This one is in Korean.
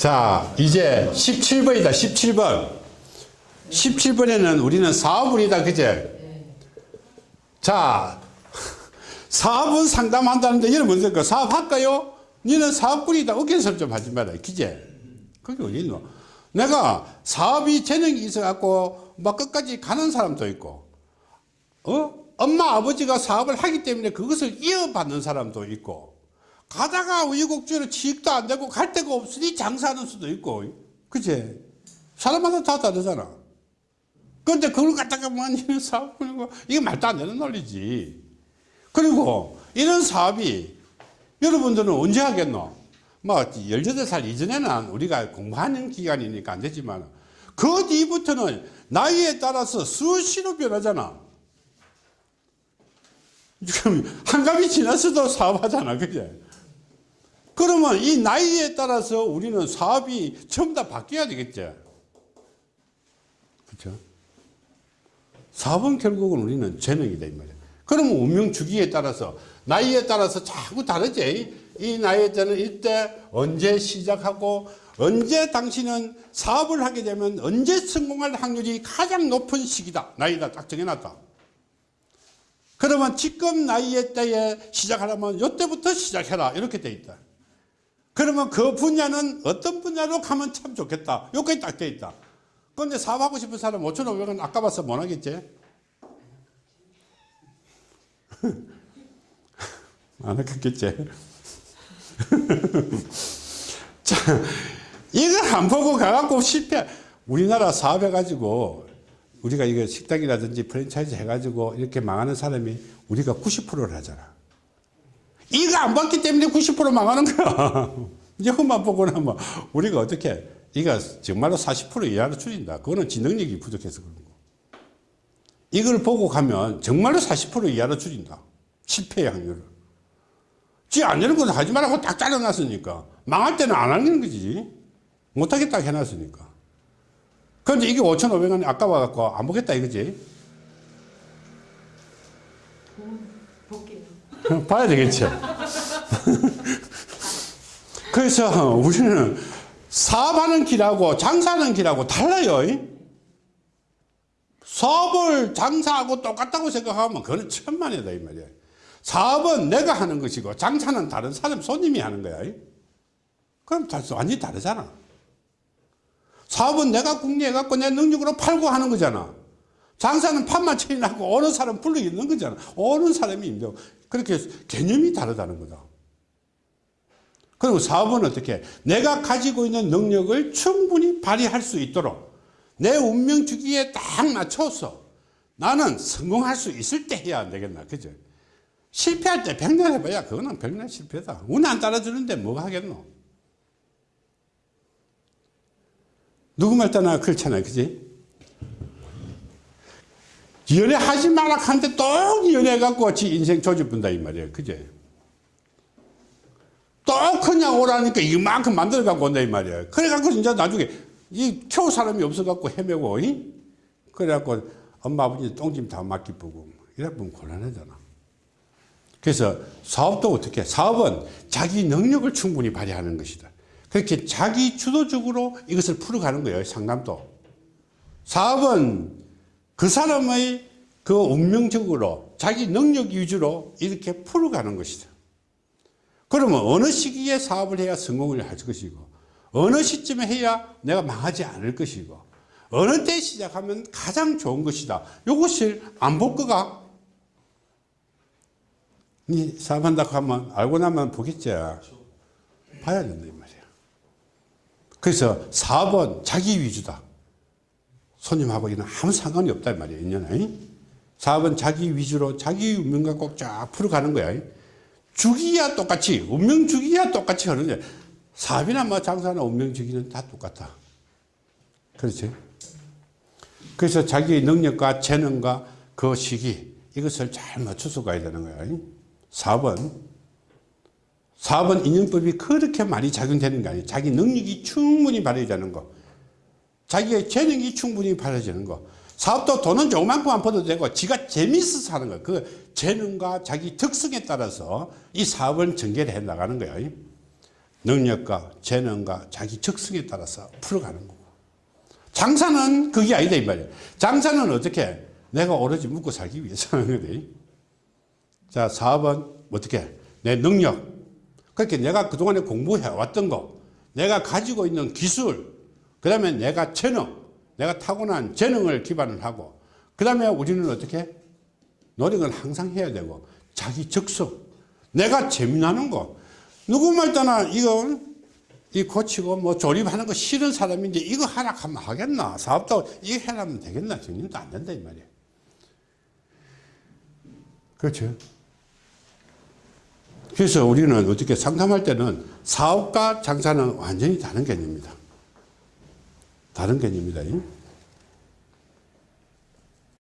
자, 이제 17번이다, 17번. 17번에는 우리는 사업운이다, 그제? 자, 사업은 상담한다는데, 뭔데, 그 사업할까요? 니는 사업꾼이다, 어깨설 좀 하지 마라, 그제? 그게 어디 있노? 내가 사업이 재능이 있어갖고, 막 끝까지 가는 사람도 있고, 어? 엄마, 아버지가 사업을 하기 때문에 그것을 이어받는 사람도 있고, 가다가 우유곡주로 취직도 안 되고 갈 데가 없으니 장사하는 수도 있고. 그치? 사람마다 다 다르잖아. 그런데 그걸 갖다가 뭐 이런 사업 하고 이게 말도 안 되는 논리지. 그리고 이런 사업이 여러분들은 언제 하겠노? 뭐 18살 이전에는 우리가 공부하는 기간이니까 안 되지만 그 뒤부터는 나이에 따라서 수시로 변하잖아. 지금 한갑이 지났어도 사업하잖아 그제 그러면 이 나이에 따라서 우리는 사업이 전부 다 바뀌어야 되겠죠. 그렇죠? 사업은 결국은 우리는 재능이다 이 말이야. 그러면 운명 주기에 따라서 나이에 따라서 자꾸 다르지. 이 나이에 때는 이때 언제 시작하고 언제 당신은 사업을 하게 되면 언제 성공할 확률이 가장 높은 시기다. 나이다 딱 정해놨다. 그러면 지금 나이에 때에 시작하려면 이때부터 시작해라 이렇게 돼 있다. 그러면 그 분야는 어떤 분야로 가면 참 좋겠다. 여기까지 딱 돼 있다. 그런데 사업하고 싶은 사람 5,500원 아까 봐서 못 하겠지? 안 하겠겠지? 자, 이걸 안 보고 가갖고 실패. 우리나라 사업해가지고 우리가 이거 식당이라든지 프랜차이즈 해가지고 이렇게 망하는 사람이 우리가 90%를 하잖아. 이거 안 봤기 때문에 90% 망하는 거야. 이것만 보고 나면 우리가 어떻게 이거 정말로 40% 이하로 줄인다. 그거는 지능력이 부족해서 그런 거. 이걸 보고 가면 정말로 40% 이하로 줄인다. 실패의 확률을. 지안 되는 것은 하지 말라고 딱 잘라놨으니까. 망할 때는 안 하는 거지. 못하겠다 해놨으니까. 그런데 이게 5,500원 아까워갖고 안 보겠다 이거지. 볼게요. 봐야 되겠죠. 그래서 우리는 사업하는 길하고 장사하는 길하고 달라요. 사업을 장사하고 똑같다고 생각하면 그건 천만이다 이 말이야. 사업은 내가 하는 것이고 장사는 다른 사람 손님이 하는 거야. 그럼 완전히 다르잖아. 사업은 내가 궁리해 갖고 내 능력으로 팔고 하는 거잖아. 장사는 판만 처리하고 어느 사람 불러 있는 거잖아. 어느 사람이 있는 그렇게 개념이 다르다는 거다. 그리고 사업은 어떻게? 내가 가지고 있는 능력을 충분히 발휘할 수 있도록 내 운명 주기에 딱 맞춰서 나는 성공할 수 있을 때 해야 안 되겠나 그죠? 실패할 때 백날 해봐야 그거는 백날 실패다. 운 안 따라주는데 뭐 하겠노? 누구 말 따나 그렇잖아 그지 연애하지 마라 하는데 또 연애해갖고 지 인생 조집분다 이 말이야 그제? 또 그냥 오라니까 이만큼 만들어 갖고 온다 이 말이야 그래 갖고 이제 나중에 이 키울 사람이 없어 갖고 헤매고 이? 그래 갖고 엄마 아버지 똥짐 다 맡기 보고 이래 보면 곤란하잖아. 그래서 사업도 어떻게? 사업은 자기 능력을 충분히 발휘하는 것이다. 그렇게 자기 주도적으로 이것을 풀어가는 거예요 상담도. 사업은 그 사람의 그 운명적으로 자기 능력 위주로 이렇게 풀어가는 것이다 그러면 어느 시기에 사업을 해야 성공을 할 것이고 어느 시점에 해야 내가 망하지 않을 것이고 어느 때 시작하면 가장 좋은 것이다. 이것을 안 볼 거가 니 사업한다고 하면 알고 나면 보겠지. 봐야 된다 이 말이야. 그래서 사업은 자기 위주다. 손님하고는 아무 상관이 이 말이야. 인연에. 사업은 자기 위주로 자기 운명과 꼭쫙 풀어가는 거야. 주기야 똑같이 운명 주기야 똑같이 하는데 사업이나 뭐 장사나 운명 주기는 다 똑같아. 그렇지? 그래서 자기 능력과 재능과 그 시기 이것을 잘 맞춰서 가야 되는 거야. 사업은 사업은 인연법이 그렇게 많이 작용되는 게 아니에요 자기 능력이 충분히 발휘되는 거 자기의 재능이 충분히 발휘되는 거 사업도 돈은 조금만큼 안 벌어도 되고 지가 재미있어서 하는 거예요. 그 재능과 자기 특성에 따라서 이 사업을 전개를 해 나가는 거예요. 능력과 재능과 자기 적성에 따라서 풀어가는 거고. 장사는 그게 아니다 이 말이에요. 장사는 어떻게? 내가 오로지 먹고 살기 위해서 하는 거다. 자, 사업은 어떻게? 내 능력. 그렇게 내가 그동안에 공부해 왔던 거, 내가 가지고 있는 기술, 그 다음에 내가 재능, 내가 타고난 재능을 기반을 하고, 그 다음에 우리는 어떻게? 노력은 항상 해야 되고, 자기 적성. 내가 재미나는 거. 누구 말따나 이거, 이 고치고 뭐 조립하는 거 싫은 사람인데 이거 하나 하면 하겠나? 사업도 이거 해라면 되겠나? 정님도 안 된다, 이 말이에요. 그렇죠. 그래서 우리는 어떻게 상담할 때는 사업과 장사는 완전히 다른 개념입니다. 다른 개념이다. 잉?